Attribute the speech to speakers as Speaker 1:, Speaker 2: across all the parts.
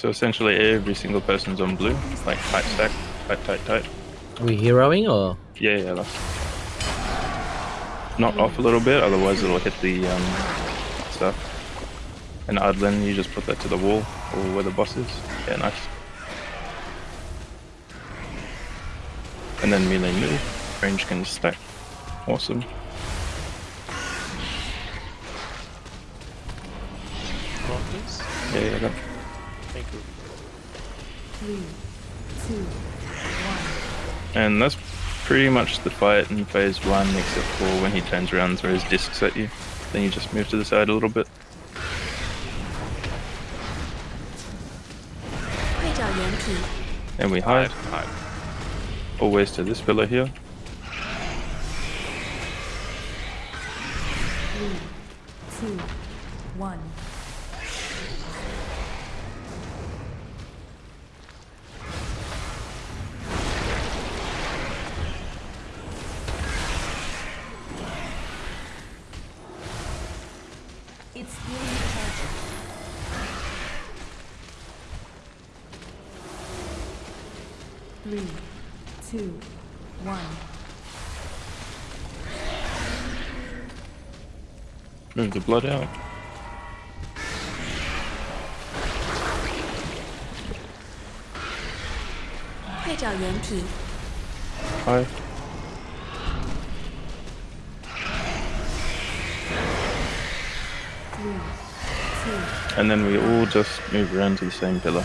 Speaker 1: So essentially every single person's on blue, like tight stack, tight, tight, tight.
Speaker 2: Are we heroing or?
Speaker 1: Yeah, yeah, that's... Not off a little bit, otherwise it'll hit the um, stuff. And Adlin, you just put that to the wall, or where the boss is. Yeah, nice. And then melee move, range can stack. Awesome. Yeah, yeah.
Speaker 3: Thank you.
Speaker 4: Three, two, one.
Speaker 1: And that's pretty much the fight in phase one, except for when he turns around and throws discs at you. Then you just move to the side a little bit. And we hide.
Speaker 3: hide.
Speaker 1: Always to this pillar here.
Speaker 4: Three, two, one. It's healing charge. Three, two, one.
Speaker 1: Move the blood out. "
Speaker 4: 快
Speaker 1: And then we all just move around to the same pillar.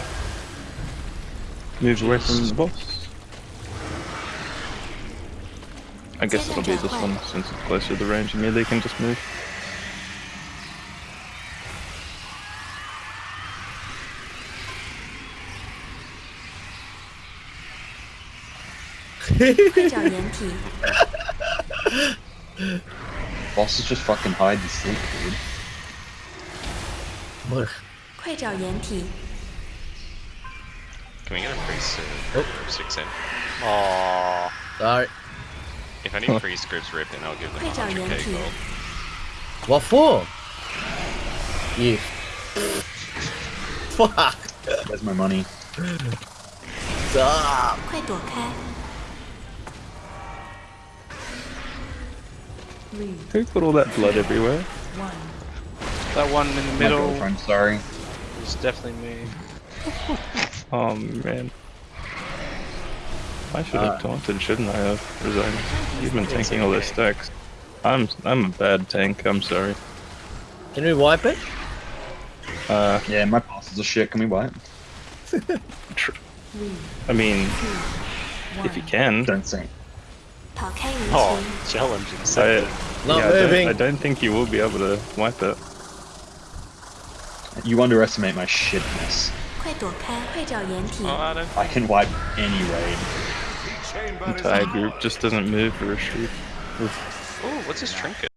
Speaker 1: Move away from the boss. I guess it'll be this one since it's closer to the range and yeah, they can just move.
Speaker 4: Boss
Speaker 5: is just fucking hide the snake, dude.
Speaker 4: Look.
Speaker 3: Can we get a priest?
Speaker 2: soon?
Speaker 3: Oh. Six in. Aww.
Speaker 2: Sorry.
Speaker 3: If I need freeze scripts ripped in, I'll give them 100k gold.
Speaker 2: What for? You. Fuck.
Speaker 5: Where's my money?
Speaker 2: Stop.
Speaker 1: Who put all that blood everywhere?
Speaker 4: One.
Speaker 3: That one in the
Speaker 5: My
Speaker 3: middle.
Speaker 5: I'm sorry.
Speaker 3: It's definitely me.
Speaker 1: oh man. I should have
Speaker 5: uh,
Speaker 1: taunted, shouldn't I have? Because I'm, you've been tanking all this stacks. I'm I'm a bad tank. I'm sorry.
Speaker 2: Can we wipe it?
Speaker 1: Uh.
Speaker 5: Yeah, my passes are shit. Can we wipe?
Speaker 1: I mean, if you can.
Speaker 5: Don't
Speaker 4: sing.
Speaker 3: Oh, challenging.
Speaker 1: I,
Speaker 2: Not
Speaker 1: yeah, moving. I don't, I don't think you will be able to wipe it.
Speaker 5: You underestimate my shitness. I can wipe any raid.
Speaker 1: Entire group just doesn't move for a shoot.
Speaker 3: Oh, what's his trinket?